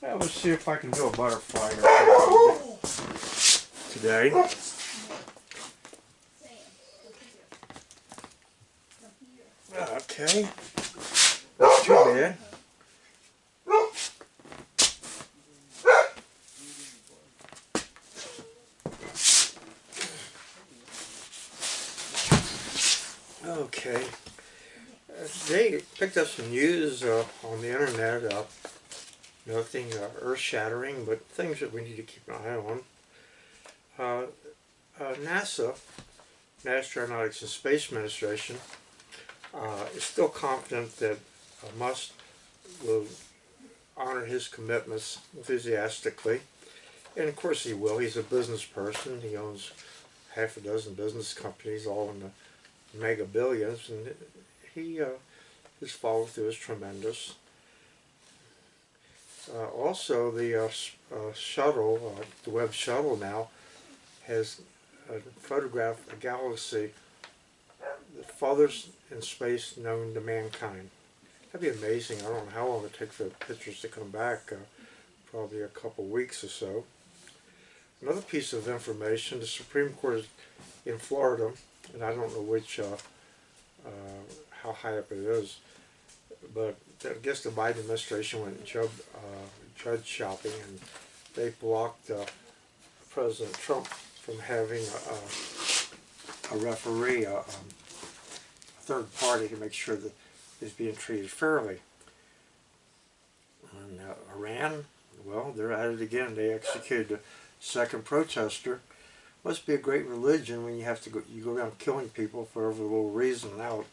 Let's see if I can do a butterfly today. Okay, not too bad. Okay, uh, they picked up some news uh, on the internet. Uh, nothing uh, earth-shattering, but things that we need to keep an eye on. Uh, uh, NASA, National Aeronautics and Space Administration, uh, is still confident that uh, Musk will honor his commitments enthusiastically. And of course he will. He's a business person. He owns half a dozen business companies, all in the mega billions, and he uh, his follow through is tremendous. Uh, also, the uh, uh shuttle, uh, the Webb shuttle now, has uh, photographed a galaxy the farthest in space known to mankind. That'd be amazing. I don't know how long it takes for the pictures to come back. probably a couple weeks or so. Another piece of information, the Supreme Court is in Florida, and I don't know which, how high up it is, but I guess the Biden administration went judge, uh, shopping and they blocked uh, President Trump from having a, a referee, a, um, a, third party to make sure that he's being treated fairly. And uh, Iran, well, they're at it again. They executed a second protester. Must be a great religion when you have to go, you go around killing people for every little reason out.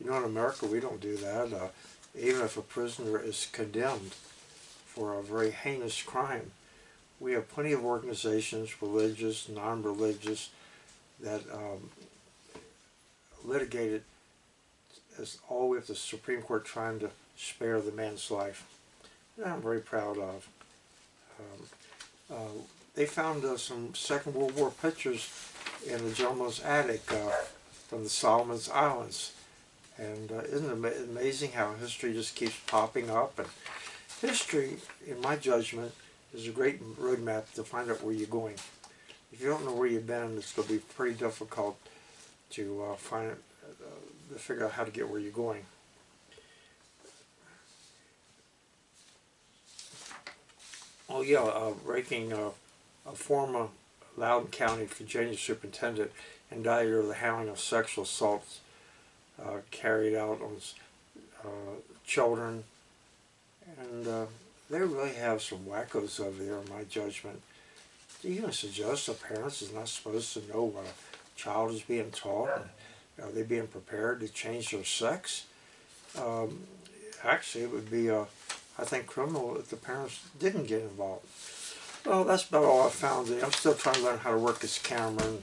You know, in America, we don't do that. Uh, even if a prisoner is condemned for a very heinous crime, we have plenty of organizations, religious, non-religious, that um, litigated as all with the Supreme Court trying to spare the man's life. And I'm very proud of. Um, uh, they found uh, some Second World War pictures in the gentleman's attic uh, from the Solomon's Islands. And uh, isn't it amazing how history just keeps popping up? And history, in my judgment, is a great roadmap to find out where you're going. If you don't know where you've been, it's going to be pretty difficult to uh, find uh, to figure out how to get where you're going. Oh yeah, uh, breaking uh, a former Loudoun County, Virginia superintendent indicted of the handling of sexual assaults uh, carried out on uh, children. And uh, they really have some wackos over there, in my judgment. Do you even suggest a parent is not supposed to know what a child is being taught? And are they being prepared to change their sex? Um, actually, it would be, uh, I think, criminal if the parents didn't get involved. Well, that's about all I found. I'm still trying to learn how to work this camera and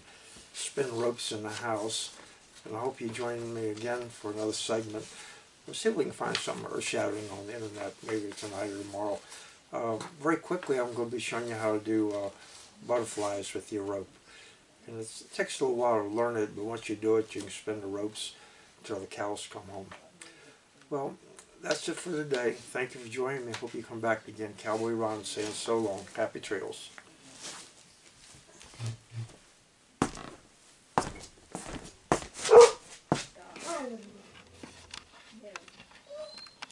spin ropes in the house. And I hope you join me again for another segment. We'll see if we can find some earth-shattering on the internet, maybe tonight or tomorrow. Uh, very quickly, I'm going to be showing you how to do uh, butterflies with your rope. And it takes a little while to learn it, but once you do it, you can spin the ropes until the cows come home. Well, that's it for today. Thank you for joining me. Hope you come back again. Cowboy Ron saying so long. Happy trails.